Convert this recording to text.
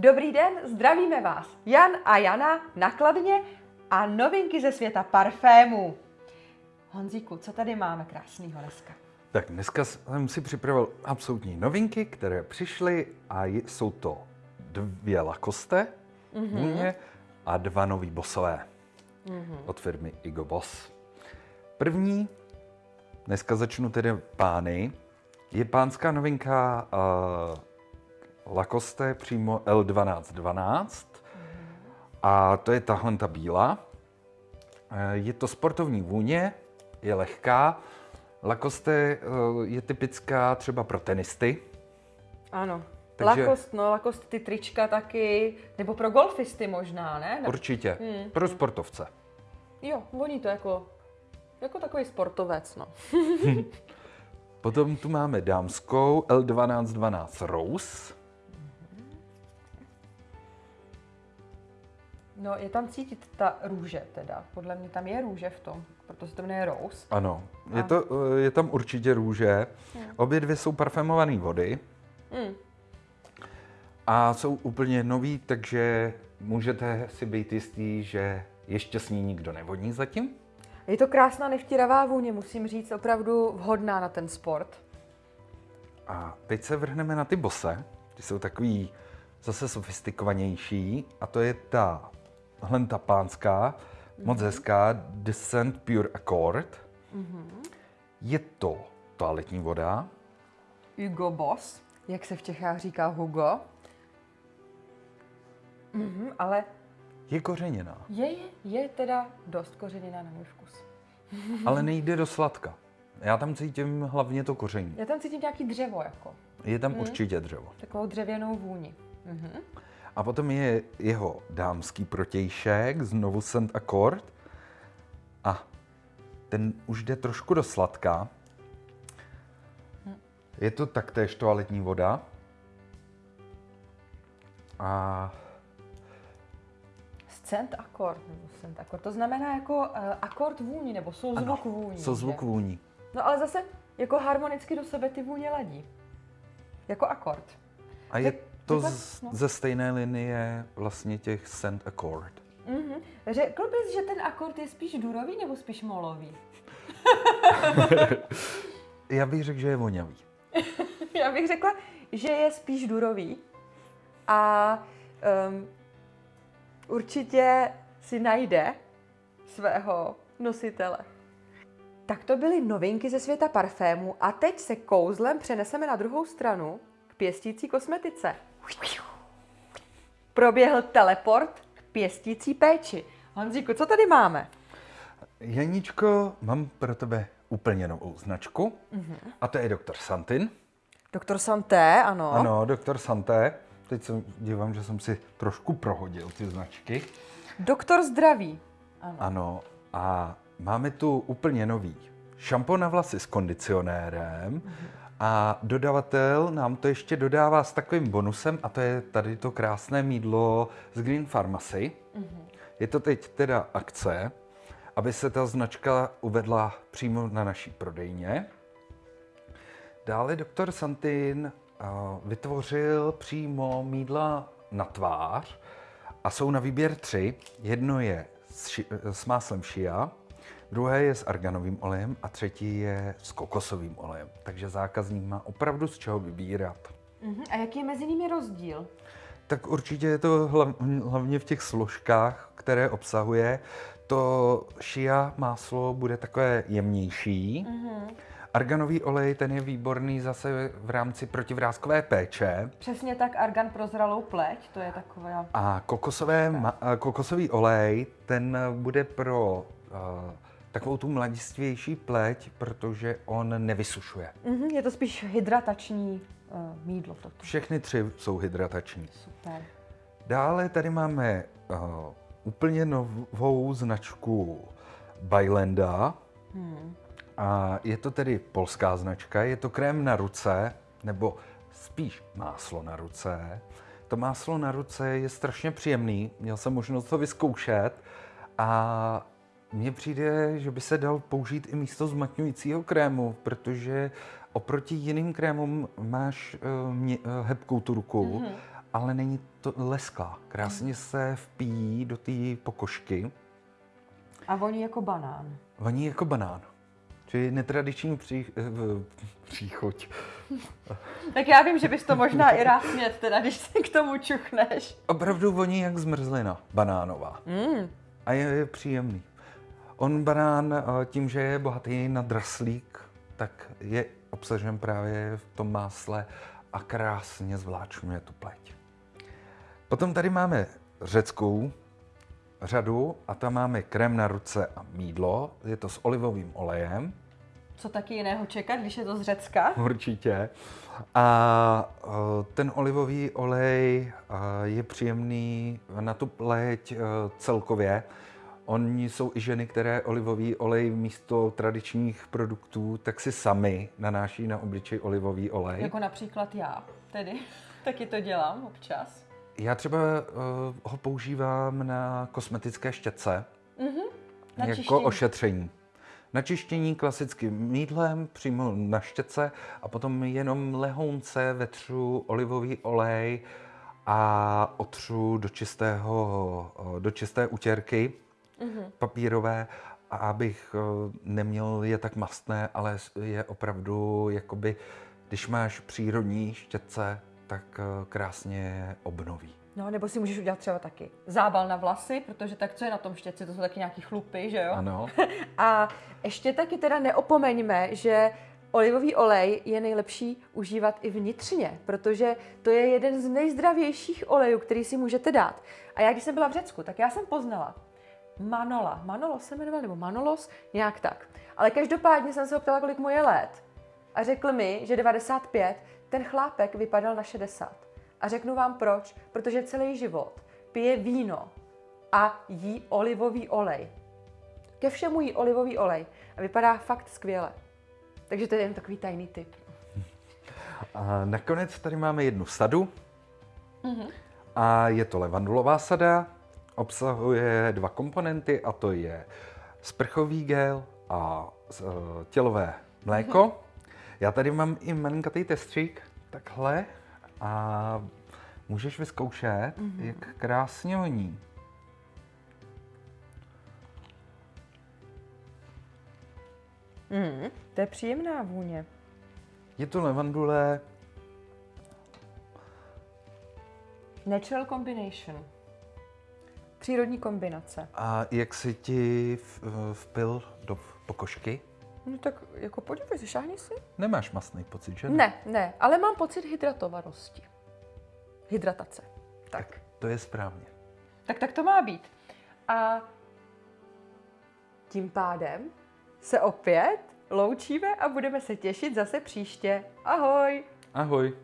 Dobrý den, zdravíme vás. Jan a Jana nakladně a novinky ze světa parfémů. Honzíku, co tady máme krásného dneska? Tak dneska jsem si připravil absolutní novinky, které přišly a jsou to dvě Lacoste mm-hmm. a dva nový bosové mm-hmm. od firmy Igo Boss. První, dneska začnu tedy pány, je pánská novinka uh, Lacoste přímo L1212 a to je tahle ta bílá. Uh, je to sportovní vůně, je lehká. Lacoste uh, je typická třeba pro tenisty. Ano. Takže... Lacoste, no, Lacoste ty trička taky, nebo pro golfisty možná, ne? Určitě, hmm. pro sportovce. Jo, voní to jako, jako takový sportovec, no. Potom tu máme dámskou L1212 Rose. No, je tam cítit ta růže teda. Podle mě tam je růže v tom, protože se to jmenuje Rose. Ano, je, to, eh, je tam určitě růže. Hmm. Obě dvě jsou parfémované vody. Hmm. A jsou úplně nový, takže můžete si být jistý, že ještě s ní nikdo nevodní zatím. Je to krásná nevtíravá vůně, musím říct, opravdu vhodná na ten sport. A teď se vrhneme na ty bose. Ty jsou takový zase sofistikovanější a to je ta hlenta pánská, mm-hmm. moc hezká, Descent Pure Accord. Mm-hmm. Je to toaletní voda. Hugo Boss, jak se v Čechách říká Hugo. Mm-hmm, ale je kořeněná. Je, je, je teda dost kořeněná na můj vkus. Ale nejde do sladka. Já tam cítím hlavně to koření. Já tam cítím nějaký dřevo jako. Je tam hmm. určitě dřevo. Takovou dřevěnou vůni. Mhm. A potom je jeho dámský protějšek, znovu Scent Accord. A ten už jde trošku do sladka. Je to taktéž toaletní voda. A Scent akord, nebo scent akord. To znamená jako uh, akord vůní, nebo souzvuk ano, vůní. Souzvuk vůní. No ale zase jako harmonicky do sebe ty vůně ladí. Jako akord. A je tak, to z, no. ze stejné linie vlastně těch scent akord. Mm-hmm. Řekl bys, že ten akord je spíš durový nebo spíš molový? Já bych řekl, že je vonavý. Já bych řekla, že je spíš durový. A um, určitě si najde svého nositele. Tak to byly novinky ze světa parfému a teď se kouzlem přeneseme na druhou stranu k pěstící kosmetice. Proběhl teleport k pěstící péči. Honzíku, co tady máme? Janíčko, mám pro tebe úplně novou značku mm-hmm. a to je Dr. Santin. Doktor Santé, ano. Ano, Doktor Santé. Teď se dívám, že jsem si trošku prohodil ty značky. Doktor zdraví. Ano. ano. A máme tu úplně nový šampon na vlasy s kondicionérem mm-hmm. A dodavatel nám to ještě dodává s takovým bonusem a to je tady to krásné mídlo z Green Pharmacy. Mm-hmm. Je to teď teda akce, aby se ta značka uvedla přímo na naší prodejně. Dále doktor Santin vytvořil přímo mídla na tvář a jsou na výběr tři. Jedno je s, ši- s máslem šia, druhé je s arganovým olejem a třetí je s kokosovým olejem. Takže zákazník má opravdu z čeho vybírat. Uh-huh. A jaký je mezi nimi rozdíl? Tak určitě je to hlavně v těch složkách, které obsahuje. To šia máslo bude takové jemnější. Uh-huh Arganový olej, ten je výborný zase v rámci protivrázkové péče. Přesně tak, argan pro zralou pleť, to je takové. A kokosové, ma, kokosový olej, ten bude pro uh, takovou tu mladistvější pleť, protože on nevysušuje. Mm-hmm, je to spíš hydratační uh, mídlo. Toto. Všechny tři jsou hydratační. Super. Dále tady máme uh, úplně novou značku Bylanda. Hmm. A je to tedy polská značka, je to krém na ruce, nebo spíš máslo na ruce. To máslo na ruce je strašně příjemný, měl jsem možnost to vyzkoušet a mně přijde, že by se dal použít i místo zmatňujícího krému, protože oproti jiným krémům máš uh, mě, uh, hebkou tu ruku mm-hmm. ale není to lesklá. Krásně se vpíjí do té pokožky. A voní jako banán. Voní jako banán. Čili netradiční pří, eh, příchoď. Tak já vím, že bys to možná i rád smět, teda, když se k tomu čuchneš. Opravdu voní jak zmrzlina banánová. Mm. A je, je příjemný. On banán eh, tím, že je bohatý na draslík, tak je obsažen právě v tom másle a krásně zvláčňuje tu pleť. Potom tady máme řeckou řadu a tam máme krém na ruce a mídlo. Je to s olivovým olejem. Co taky jiného čekat, když je to z Řecka? Určitě. A eh, ten olivový olej eh, je příjemný na tu pleť celkově. Oni jsou i ženy, které olivový olej místo tradičních produktů tak si sami nanáší na obličej olivový olej. Jako například já, tedy. Taky to dělám občas. Já třeba uh, ho používám na kosmetické štětce Na jako čištění. ošetření. Na čištění klasickým mídlem přímo na štětce a potom jenom lehounce vetřu olivový olej a otřu do, čistého, eh, do čisté utěrky papírové, a abych eh, neměl je tak mastné, ale je opravdu jakoby, když máš přírodní štětce, tak eh, krásně obnoví. No, nebo si můžeš udělat třeba taky zábal na vlasy, protože tak co je na tom štětci, to jsou taky nějaký chlupy, že jo? Ano. A ještě taky teda neopomeňme, že olivový olej je nejlepší užívat i vnitřně, protože to je jeden z nejzdravějších olejů, který si můžete dát. A já, když jsem byla v Řecku, tak já jsem poznala Manola. Manolo se jmenoval, nebo Manolos, nějak tak. Ale každopádně jsem se ho ptala, kolik mu je let. A řekl mi, že 95, ten chlápek vypadal na 60. A řeknu vám proč, protože celý život pije víno a jí olivový olej. Ke všemu jí olivový olej a vypadá fakt skvěle. Takže to je jen takový tajný tip. A nakonec tady máme jednu sadu. A je to levandulová sada. Obsahuje dva komponenty a to je sprchový gel a eh, tělové mléko. Já tady mám i malinkatý testřík, takhle. A můžeš vyzkoušet, jak krásně voní. Mm, to je příjemná vůně. Je to levandule, Natural combination. Přírodní kombinace. a jak si ti vpil do pokožky? No tak jako podívej, šáhni si. Nemáš masný pocit, že? Ne, ne, ale mám pocit hydratovanosti. Hydratace. Tak. To je správně. Tak tak to má být. A tím pádem se opět loučíme a budeme se těšit zase příště. Ahoj! Ahoj.